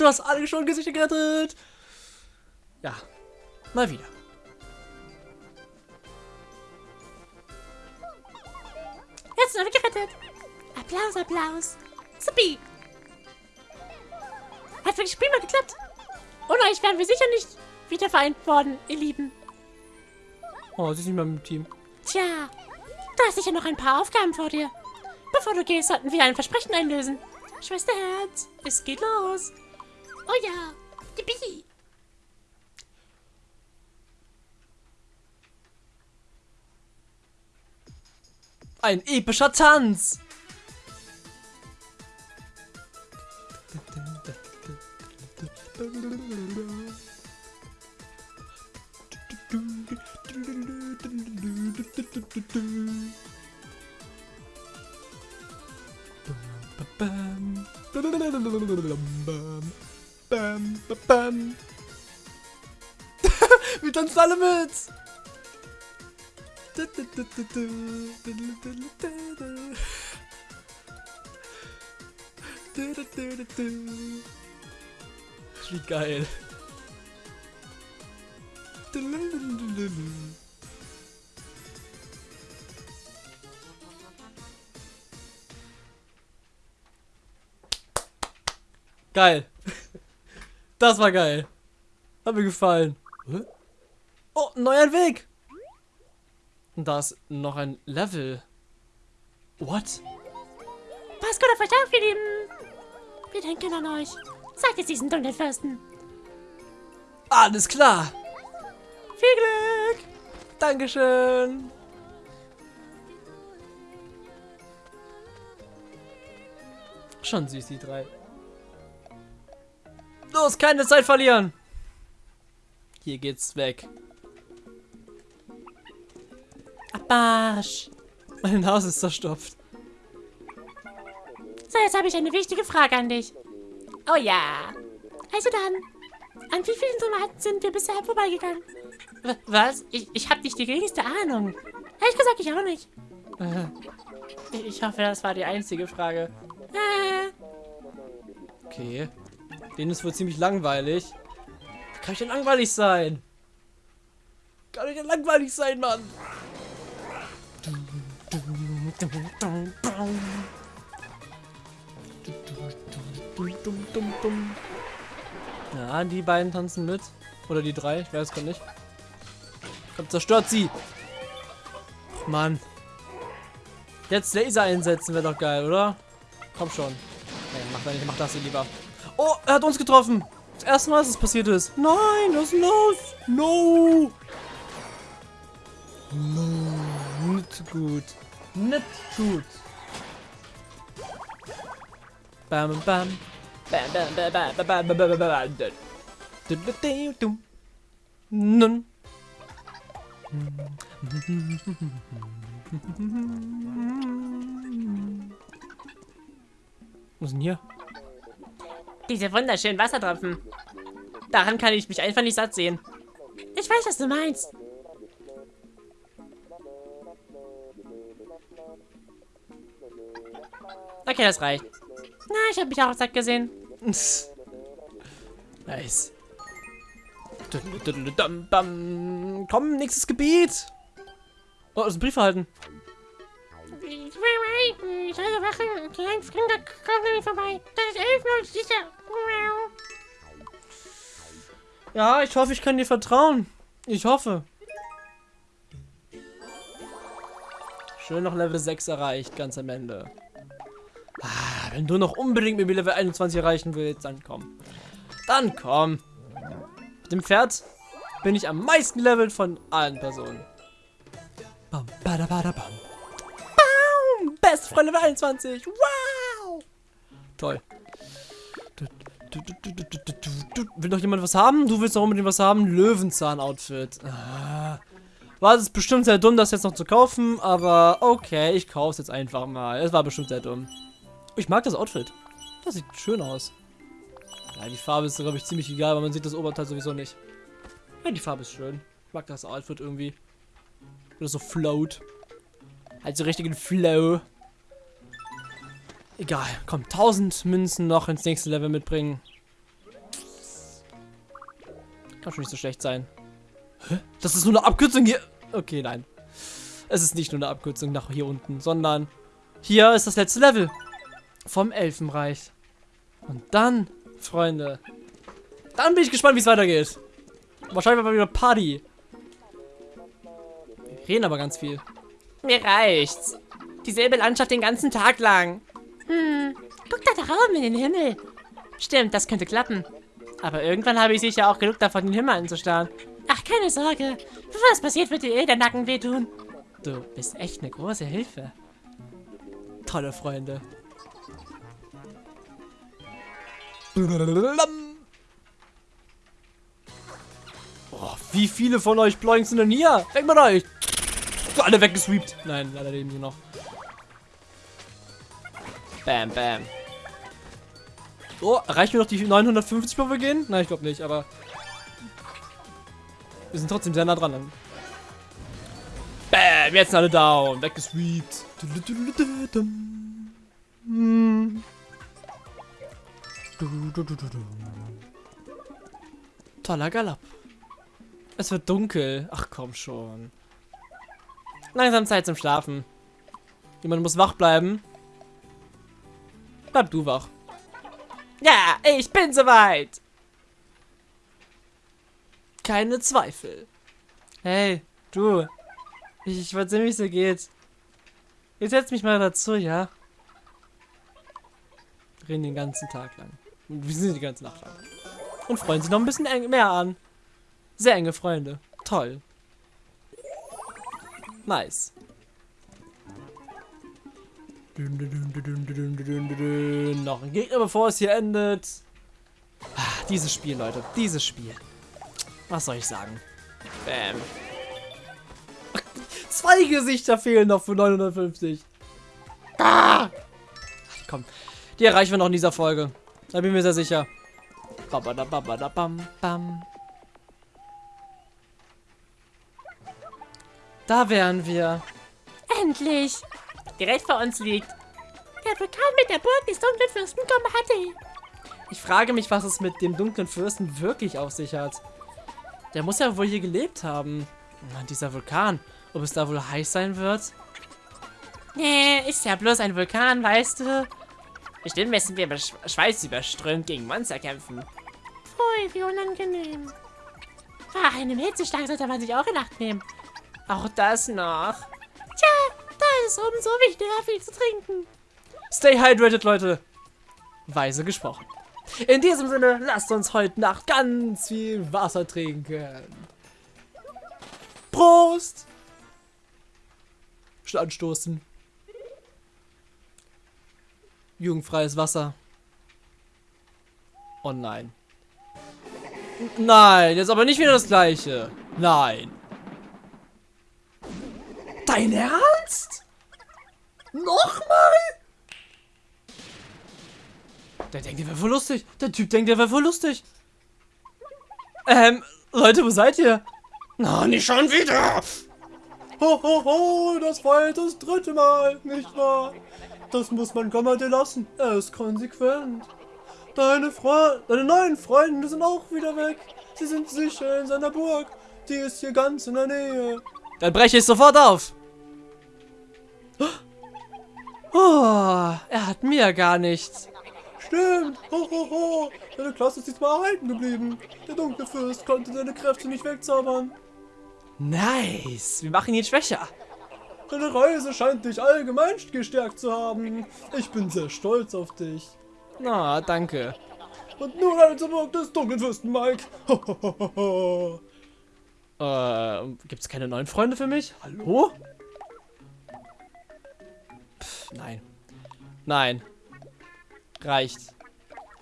Du hast alle schon Gesichter gerettet. Ja, mal wieder. Jetzt sind alle gerettet. Applaus, Applaus. Supi. Hat wirklich prima geklappt. Ohne euch wären wir sicher nicht wieder vereint worden, ihr Lieben. Oh, sie ist nicht mehr im Team. Tja, du hast sicher noch ein paar Aufgaben vor dir. Bevor du gehst, sollten wir ein Versprechen einlösen. Schwesterherz, es geht los. Oh ja, yippie. Ein epischer Tanz. Wir tanzen alle mit. Wie geil. Geil. Das war geil. Hat mir gefallen. Oh, neuer Weg. Und da ist noch ein Level. What? Passt gut auf euch auf, ihr Lieben. Wir denken an euch. Sagt es diesen dunklen Fürsten. Alles klar. Viel Glück. Dankeschön. Schon süß, die drei. Los, keine Zeit verlieren. Hier geht's weg. Abarsch. Meine Nase ist zerstopft. So, jetzt habe ich eine wichtige Frage an dich. Oh ja. Also dann, an wie vielen Tomaten sind wir bisher vorbeigegangen? W was? Ich, ich habe nicht die geringste Ahnung. Ehrlich gesagt, ich auch nicht. Äh, Ich hoffe, das war die einzige Frage. Äh, Okay. Denen ist wohl ziemlich langweilig. Wie kann ich denn langweilig sein? Kann ich denn langweilig sein, Mann? Ja, die beiden tanzen mit. Oder die drei, ich weiß gar nicht. Komm, zerstört sie! Ach, Mann. Jetzt Laser einsetzen wäre doch geil, oder? Komm schon. Nee, mach, mach das hier lieber. Oh, er hat uns getroffen. Das erste Mal, dass es passiert ist. Nein, was ist los? No. No. Nicht gut. Nicht gut. Bam, bam. Bam, bam, bam, bam, bam, bam, bam, bam, bam. Nun. Was ist denn hier? Diese wunderschönen Wassertropfen. Daran kann ich mich einfach nicht satt sehen. Ich weiß, was du meinst. Okay, das reicht. Na, ich habe mich auch satt gesehen. nice. Komm, nächstes Gebiet. Oh, das ist ein Brief erhalten. Ich soll Wache, klein Fremder kommt mir vorbei. Das ist elf sicher. Ja, ich hoffe, ich kann dir vertrauen. Ich hoffe. Schön noch Level 6 erreicht, ganz am Ende. Ah, wenn du noch unbedingt mit mir Level 21 erreichen willst, dann komm. Dann komm. Mit dem Pferd bin ich am meisten Level von allen Personen. Bam, bada, bada, bam. Bam! Best Freund Level 21. Wow! Toll. Will noch jemand was haben? Du willst noch unbedingt was haben? Löwenzahn-Outfit. Ah. War es bestimmt sehr dumm, das jetzt noch zu kaufen, aber okay, ich kaufe es jetzt einfach mal. Es war bestimmt sehr dumm. Ich mag das Outfit. Das sieht schön aus. Ja, die Farbe ist, glaube ich, ziemlich egal, weil man sieht das Oberteil sowieso nicht. Ja, die Farbe ist schön. Ich mag das Outfit irgendwie. Oder so float. Halt so richtigen Flow. Egal, komm, 1000 Münzen noch ins nächste Level mitbringen. Kann schon nicht so schlecht sein. Hä? Das ist nur eine Abkürzung hier. Okay, nein. Es ist nicht nur eine Abkürzung nach hier unten, sondern hier ist das letzte Level vom Elfenreich. Und dann, Freunde, dann bin ich gespannt, wie es weitergeht. Wahrscheinlich mal wieder Party. Wir reden aber ganz viel. Mir reicht's. Dieselbe Landschaft den ganzen Tag lang. Hm, guck da da oben in den Himmel. Stimmt, das könnte klappen. Aber irgendwann habe ich sicher auch genug davon, den Himmel anzustarren. Ach, keine Sorge. Bevor es passiert, wird dir eh der Nacken wehtun. Du bist echt eine große Hilfe. Tolle Freunde. Oh, wie viele von euch Bloings sind denn hier? Weg mit euch! Alle weggesweept. Nein, leider leben sie noch. Bam, bam. So, erreichen wir noch die 950, bevor wir gehen? Nein, ich glaube nicht, aber... Wir sind trotzdem sehr nah dran. Bam, jetzt sind alle down. Weggesweept. Toller Galopp. Es wird dunkel. Ach komm schon. Langsam Zeit zum Schlafen. Jemand muss wach bleiben. Bleib du wach. Ja, ich bin soweit. Keine Zweifel. Hey, du. Ich, ich weiß nicht, wie es dir geht. Jetzt setz mich mal dazu, ja? Reden den ganzen Tag lang. Und wir sind die ganze Nacht lang. Und freuen sich noch ein bisschen mehr an. Sehr enge Freunde. Toll. Nice. Noch ein Gegner, bevor es hier endet. Ah, dieses Spiel, Leute. Dieses Spiel. Was soll ich sagen? Bam. Zwei Gesichter fehlen noch für 950. Ah! Komm, die erreichen wir noch in dieser Folge. Da bin ich mir sehr sicher. Da wären wir. Endlich. Direkt vor uns liegt. Der Vulkan mit der Burg des dunklen Fürsten Gomhati. Ich frage mich, was es mit dem dunklen Fürsten wirklich auf sich hat. Der muss ja wohl hier gelebt haben. Mann, dieser Vulkan. Ob es da wohl heiß sein wird? Nee, ist ja bloß ein Vulkan, weißt du. Bestimmt müssen wir schweißüberströmt gegen Monster kämpfen. Pfui, wie unangenehm. Ach, einem Hitzeschlag sollte man sich auch in Acht nehmen. Auch das noch. Ist umso wichtiger, viel zu trinken. Stay hydrated, Leute. Weise gesprochen. In diesem Sinne, lasst uns heute Nacht ganz viel Wasser trinken. Prost! Schon anstoßen. Jugendfreies Wasser. Oh nein. Nein, jetzt aber nicht wieder das gleiche. Nein. Dein Ernst? Nochmal? Der denkt, der wäre voll lustig. Der Typ denkt, der wäre voll lustig. Ähm, Leute, wo seid ihr? Na, nicht schon wieder. Ho, ho, ho, das war jetzt das dritte Mal, nicht wahr? Das muss man Gammade lassen. Er ist konsequent. Deine, Fre deine neuen Freunde sind auch wieder weg. Sie sind sicher in seiner Burg. Die ist hier ganz in der Nähe. Dann breche ich sofort auf. Oh, er hat mir gar nichts. Stimmt. Ho, ho, ho. Deine Klasse ist diesmal erhalten geblieben. Der dunkle Fürst konnte seine Kräfte nicht wegzaubern. Nice. Wir machen ihn schwächer. Deine Reise scheint dich allgemein gestärkt zu haben. Ich bin sehr stolz auf dich. Na, oh, danke. Und nun eine zur Burg des dunklen Fürsten, Mike. äh, gibt's keine neuen Freunde für mich? Hallo? Nein. Nein. Reicht.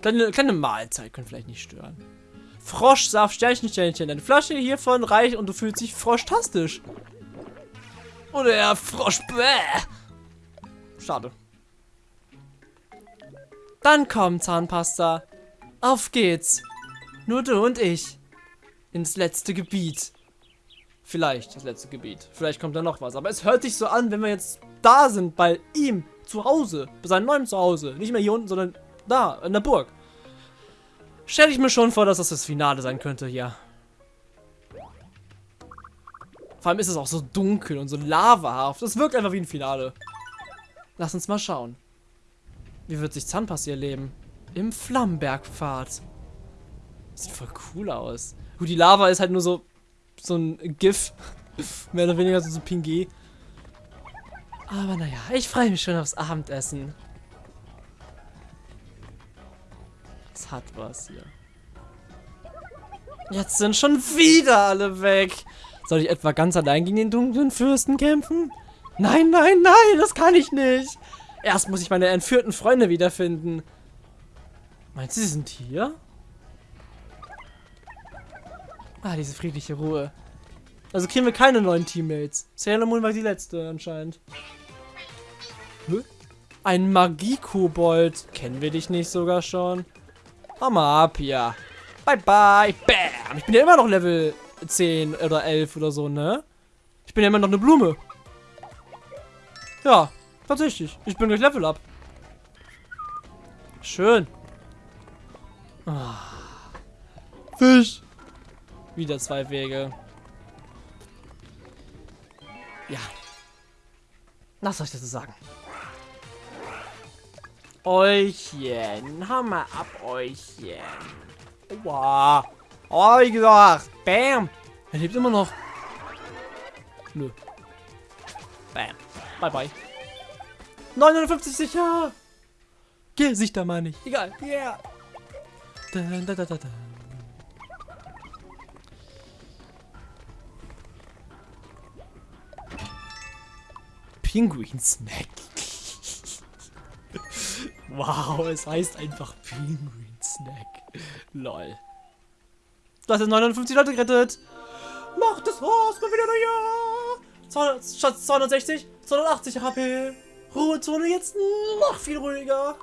Kleine, kleine Mahlzeit können vielleicht nicht stören. Froschsaft, Sternchen, Sternchen. Eine Flasche hiervon reicht und du fühlst dich froschtastisch. Oder er Frosch. Bäh. Schade. Dann komm, Zahnpasta. Auf geht's. Nur du und ich. Ins letzte Gebiet. Vielleicht das letzte Gebiet. Vielleicht kommt da noch was. Aber es hört sich so an, wenn wir jetzt da sind, bei ihm, zu Hause. Bei seinem neuen Zuhause. Nicht mehr hier unten, sondern da, in der Burg. Stelle ich mir schon vor, dass das das Finale sein könnte, ja. Vor allem ist es auch so dunkel und so lavahaft. Es wirkt einfach wie ein Finale. Lass uns mal schauen. Wie wird sich Zahnpass hier leben? Im Flammenbergpfad. Sieht voll cool aus. Gut, die Lava ist halt nur so so ein GIF. Mehr oder weniger so ein PNG. Aber naja, ich freue mich schon aufs Abendessen. Es hat was hier. Jetzt sind schon wieder alle weg. Soll ich etwa ganz allein gegen den dunklen Fürsten kämpfen? Nein, nein, nein, das kann ich nicht. Erst muss ich meine entführten Freunde wiederfinden. Meinst du, sie sind hier? Ah, diese friedliche Ruhe. Also kriegen wir keine neuen Teammates. Sailor Moon war die letzte anscheinend. Ein Magie-Kobold. Kennen wir dich nicht sogar schon? Hau mal ab hier. Bye bye. Bam. Ich bin ja immer noch Level 10 oder 11 oder so, ne? Ich bin ja immer noch eine Blume. Ja, tatsächlich. Ich bin gleich Level up. Schön. Ah. Fisch. Wieder zwei Wege. Ja. Was soll ich dazu sagen? Euchchen. Hammer ab, Euchchen. Wow. Oh, wie gesagt. Bam. Er lebt immer noch. Nö. Bam. Bye, bye. 950 sicher. Geh, sich da mal nicht. Egal. Yeah. Da, da, da. Pinguin Snack. Wow, es heißt einfach Pinguin Snack. Lol. Hast jetzt 59 Leute gerettet. Mach das Haus mal wieder ja. 260, 280 HP. Ruhezone jetzt noch viel ruhiger.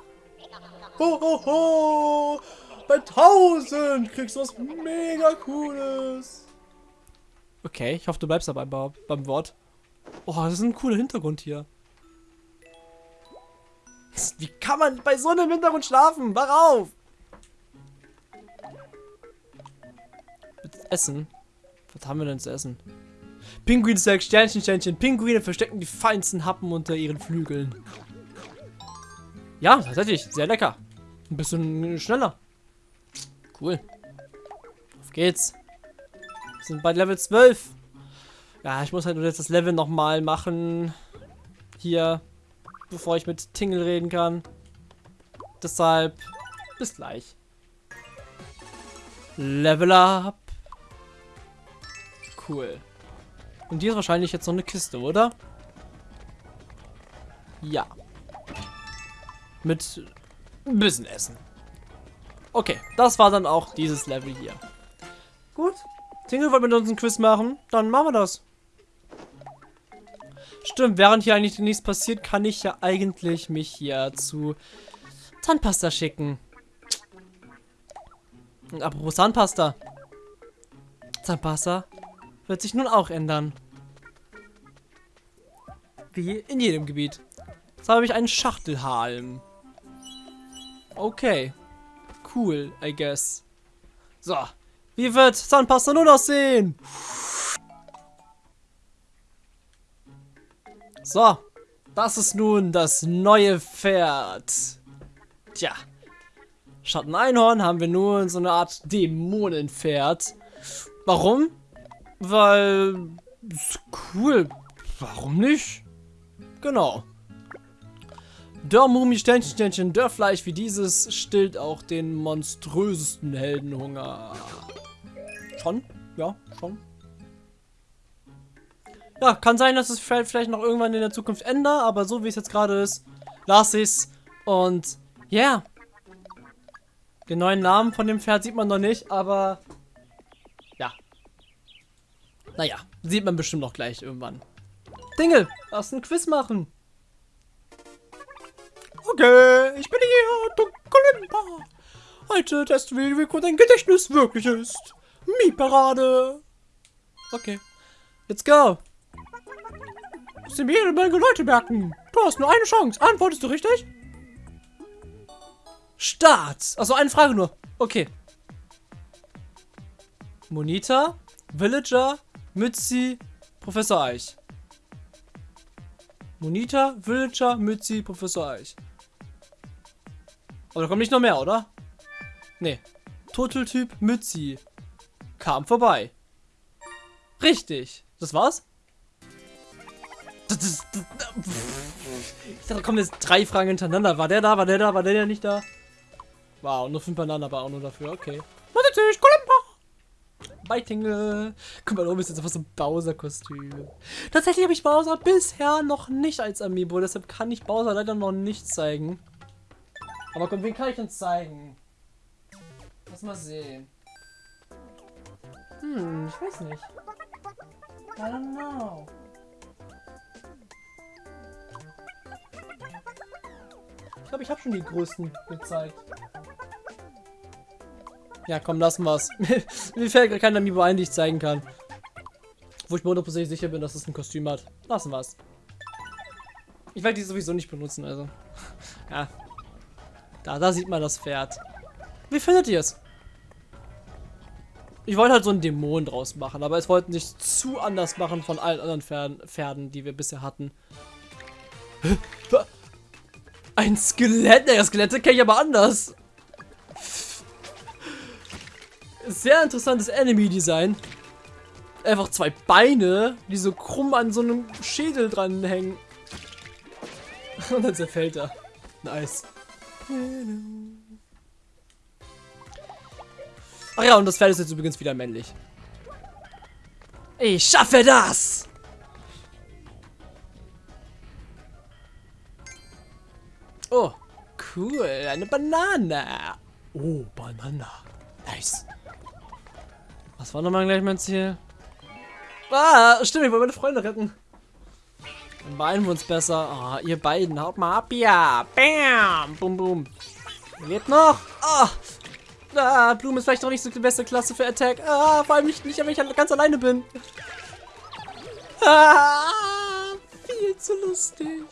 Ho, ho, ho. Bei 1000 kriegst du was mega cooles. Okay, ich hoffe, du bleibst dabei beim Wort. Oh, das ist ein cooler Hintergrund hier. Wie kann man bei so einem Hintergrund schlafen? Wach auf! Essen? Was haben wir denn zu essen? Pinguin sagt Sternchen, Sternchen. Pinguine verstecken die feinsten Happen unter ihren Flügeln. Ja, tatsächlich. Sehr lecker. Ein bisschen schneller. Cool. Auf geht's. Wir sind bei Level 12. Ja, ich muss halt nur jetzt das Level nochmal machen. Hier. Bevor ich mit Tingle reden kann. Deshalb. Bis gleich. Level up. Cool. Und hier ist wahrscheinlich jetzt noch eine Kiste, oder? Ja. Mit ein bisschen Essen. Okay, das war dann auch dieses Level hier. Gut. Tingle wollte mit uns ein Quiz machen. Dann machen wir das. Stimmt, während hier eigentlich nichts passiert, kann ich ja eigentlich mich hier zu Zahnpasta schicken. Und apropos Zahnpasta. Zahnpasta wird sich nun auch ändern. Wie in jedem Gebiet. Jetzt habe ich einen Schachtelhalm. Okay. Cool, I guess. So. Wie wird Zahnpasta nun aussehen? So. Das ist nun das neue Pferd. Tja. Schatteneinhorn haben wir nun so eine Art Dämonenpferd. Warum? Weil... Ist cool. Warum nicht? Genau. Dörrmumi, Sternchen, Sternchen, Dörrfleisch wie dieses stillt auch den monströsesten Heldenhunger. Schon? Ja, schon. Ja, kann sein, dass es vielleicht noch irgendwann in der Zukunft ändert, aber so wie es jetzt gerade ist, lasse ich es. Und ja. Yeah. Den neuen Namen von dem Pferd sieht man noch nicht, aber ja. Naja, sieht man bestimmt noch gleich irgendwann. Dinge, lass ein Quiz machen. Okay, ich bin hier, Dunkelimba. Heute testen wir, wie gut dein Gedächtnis wirklich ist. Mi-Parade. Okay, let's go. Sie mir jede Menge Leute merken. Du hast nur eine Chance. Antwortest du richtig? Start. Also eine Frage nur. Okay. Monita, Villager, Mützi, Professor Eich. Monita, Villager, Mützi, Professor Eich. Aber da kommt nicht noch mehr, oder? Nee. Turteltyp Mützi. Kam vorbei. Richtig. Das war's? Das, das, ich dachte, da kommen jetzt drei Fragen hintereinander. War der da? War der da? War der, der nicht da? Wow, nur fünf Bananen, aber auch nur dafür. Okay. Natürlich, Kolumba! Beitinge. Guck mal, oben ist jetzt einfach so ein Bowser-Kostüm. Tatsächlich habe ich Bowser bisher noch nicht als Amiibo, deshalb kann ich Bowser leider noch nicht zeigen. Aber komm, wen kann ich denn zeigen? Lass mal sehen. Hm, ich weiß nicht. I don't know. Ich glaube, ich habe schon die größten gezeigt. Ja, komm, lassen wir's. mir fällt gerade kein Amiibo ein, die ich zeigen kann. Wo ich mir hundertprozentig sicher bin, dass es ein Kostüm hat. Lassen wir's. Ich werde die sowieso nicht benutzen, also. ja. Da, da sieht man das Pferd. Wie findet ihr es? Ich wollte halt so einen Dämon draus machen, aber es wollten sich zu anders machen von allen anderen Pferden, Pferden die wir bisher hatten. Ein Skelett? Naja, Skelette kenne ich aber anders. Sehr interessantes Enemy-Design. Einfach zwei Beine, die so krumm an so einem Schädel dranhängen. Und dann zerfällt er. Nice. Ach ja, und das Pferd ist jetzt übrigens wieder männlich. Ich schaffe das! Oh, cool. Eine Banane. Oh, Banana. Nice. Was war nochmal gleich mein Ziel? Ah, stimmt, ich wollte meine Freunde retten. Dann beeilen wir uns besser. Ah, ihr beiden, haut mal ab, ja. Bam, bum, bum. Lebt noch. Ah, ah, Blume ist vielleicht noch nicht so die beste Klasse für Attack. Ah, vor allem nicht, nicht wenn ich ganz alleine bin. Ah, viel zu lustig.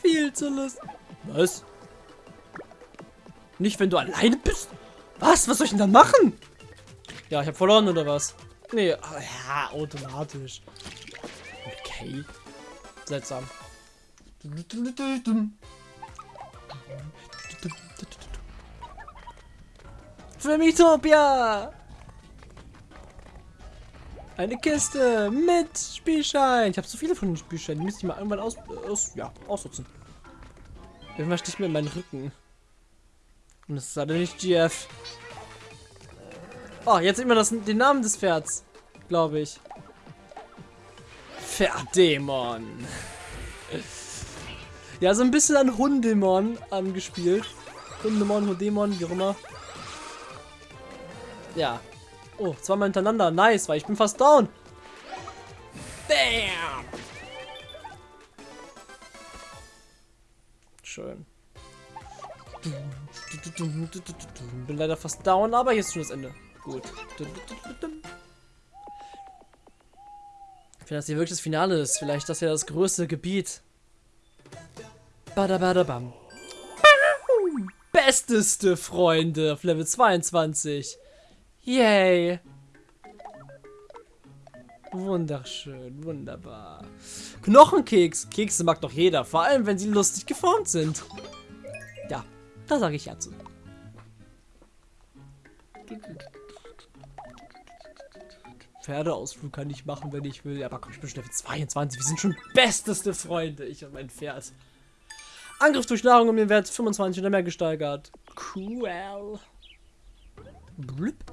Viel zu lustig. Was? Nicht, wenn du alleine bist? Was? Was soll ich denn dann machen? Ja, ich habe verloren, oder was? Nee, ah, ja, automatisch. Okay. Seltsam. Filmitopia! Eine Kiste mit Spielschein. Ich habe so viele von den Spielscheinen. Die müsste ich mal irgendwann aus, aus ja, ausnutzen. Irgendwas sticht mir in meinen Rücken. Und das ist leider nicht GF. Oh, jetzt sieht man das, den Namen des Pferds. Glaube ich. Pferdämon. Ja, so ein bisschen an Hundemon angespielt. Hundemon, Hundemon, wie auch immer. Ja. Oh, zweimal hintereinander. Nice, weil ich bin fast down. Bam! Schön. Bin leider fast down, aber ist schon das Ende. Gut. Finde, dass hier wirklich das Finale ist. Vielleicht das ja das größte Gebiet. Badabadabam. Besteste Freunde auf Level 22. Yay. Wunderschön, wunderbar. Knochenkeks. Kekse mag doch jeder, vor allem wenn sie lustig geformt sind. Ja, da sage ich ja zu. Pferdeausflug kann ich machen, wenn ich will. Aber komm, ich bin schon Level 22. Wir sind schon besteste Freunde, ich und mein Pferd. Angriff durch Nahrung um den Wert 25 oder mehr gesteigert. Cool. Blip.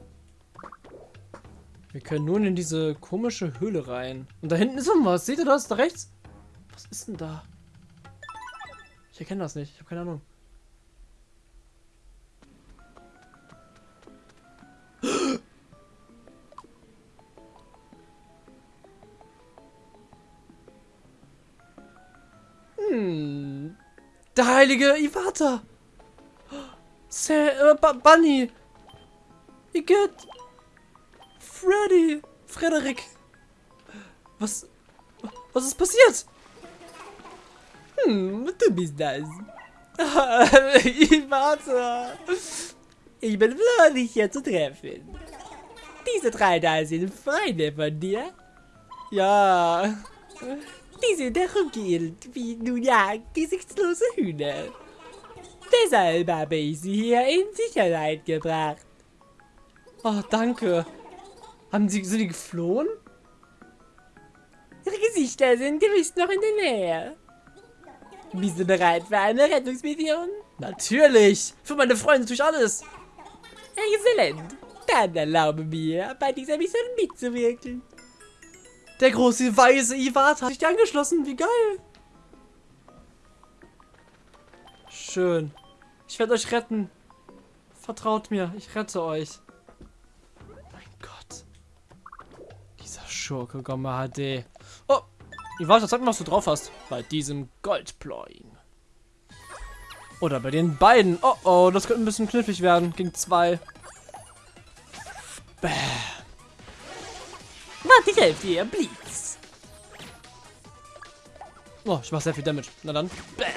Wir können nun in diese komische Höhle rein. Und da hinten ist was. Seht ihr das? Da rechts? Was ist denn da? Ich erkenne das nicht. Ich habe keine Ahnung. Hm. Der heilige Iwata. Sa äh, Bunny. Igitt. Freddy. Frederik. Was... Was ist passiert? Hm, du bist das. Iwata. Ich bin froh, dich hier zu treffen. Diese drei da sind Freunde von dir. Ja. Die sind herumgeirrt, wie nun ja gesichtslose Hühner. Deshalb habe ich sie hier in Sicherheit gebracht. Oh, danke. Haben sie, sind die geflohen? Ihre Gesichter sind gewiss noch in der Nähe. Bist du bereit für eine Rettungsmission? Natürlich. Für meine Freunde tue ich alles. Exzellent. Dann erlaube mir, bei dieser Mission mitzuwirken. Der große weise Iwata hat sich angeschlossen. Wie geil. Schön. Ich werde euch retten. Vertraut mir, ich rette euch. Dieser Schurke Gomma HD. Oh, Iwata, sag mal, was du drauf hast. Bei diesem Goldploying. Oder bei den beiden. Oh oh, das könnte ein bisschen knifflig werden. Gegen zwei. Bäh. Warte, ich helfe dir, Blitz. Oh, ich mache sehr viel Damage. Na dann. Bam.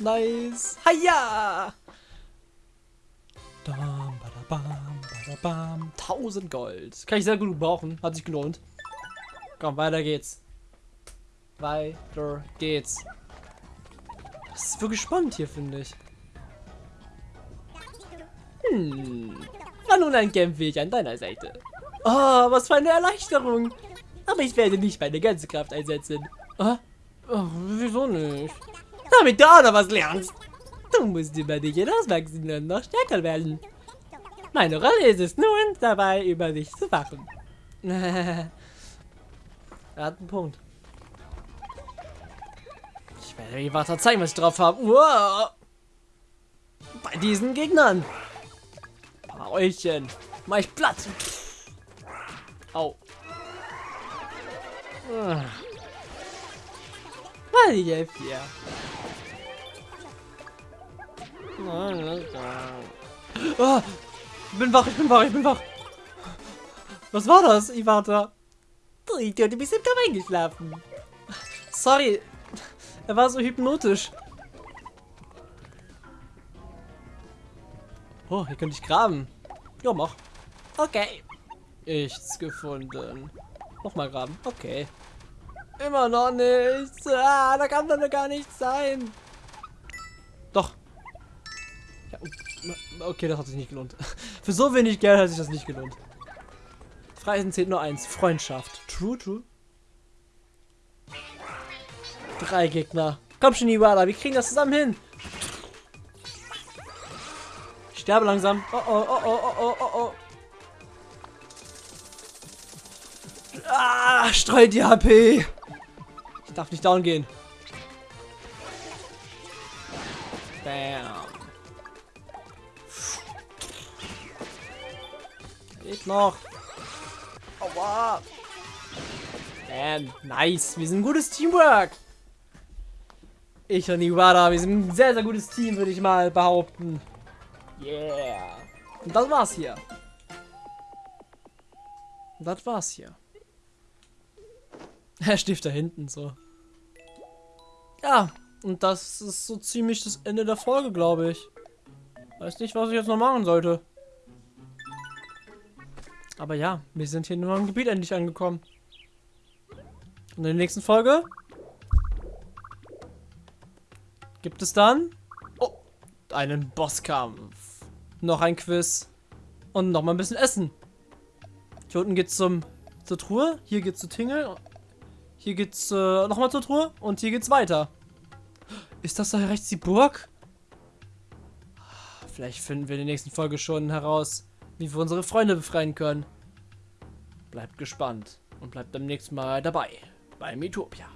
Nice. Haja. Dam, badabam. 1000 Gold. Kann ich sehr gut brauchen. Hat sich gelohnt. Komm, weiter geht's. Weiter geht's. Das ist wirklich spannend hier, finde ich. Hm. War nun ein Kämpfweg an deiner Seite. Oh, was für eine Erleichterung. Aber ich werde nicht meine ganze Kraft einsetzen. Ah? Oh, wieso nicht? Damit du auch noch was lernst. Du musst über dich hinauswachsen und noch stärker werden. Meine Rolle ist es nun, dabei über dich zu wachen. er hat einen Punkt. Ich werde dir weiter zeigen, was ich drauf habe. Wow. Bei diesen Gegnern. Paulchen. Mach ich platt. Au. Ah. Mal ich helfe dir. Oh, ich bin wach, ich bin wach, ich bin wach. Was war das, Iwata? Du Idiot, du bist im Kampf eingeschlafen. Sorry, er war so hypnotisch. Oh, hier könnte ich graben. Ja, mach. Okay. Nichts gefunden. Nochmal graben. Okay. Immer noch nichts. Ah, da kann doch gar nichts sein. Doch. Ja, okay, das hat sich nicht gelohnt. Für so wenig Geld hat sich das nicht gelohnt. Freisen zählt nur eins. Freundschaft. True, true. Drei Gegner. Komm schon, Iwala, wir kriegen das zusammen hin. Ich sterbe langsam. Oh, oh, oh, oh, oh, oh, oh. Ah, streut die HP. Ich darf nicht down gehen. Bam. Geht noch. Aua. Bam. Nice. Wir sind ein gutes Teamwork. Ich und Iwara, wir sind ein sehr, sehr gutes Team, würde ich mal behaupten. Yeah. Und das war's hier. Und das war's hier. Er steht da hinten so. Ja, und das ist so ziemlich das Ende der Folge, glaube ich. Weiß nicht, was ich jetzt noch machen sollte. Aber ja, wir sind hier nur im Gebiet endlich angekommen. Und in der nächsten Folge gibt es dann oh, einen Bosskampf. Noch ein Quiz. Und noch mal ein bisschen Essen. Hier unten geht's zum, zur Truhe. Hier geht's zu Tingle. Hier geht's äh, nochmal zur Truhe und hier geht's weiter. Ist das da rechts die Burg? Vielleicht finden wir in der nächsten Folge schon heraus, wie wir unsere Freunde befreien können. Bleibt gespannt und bleibt beim nächsten Mal dabei bei Metopia.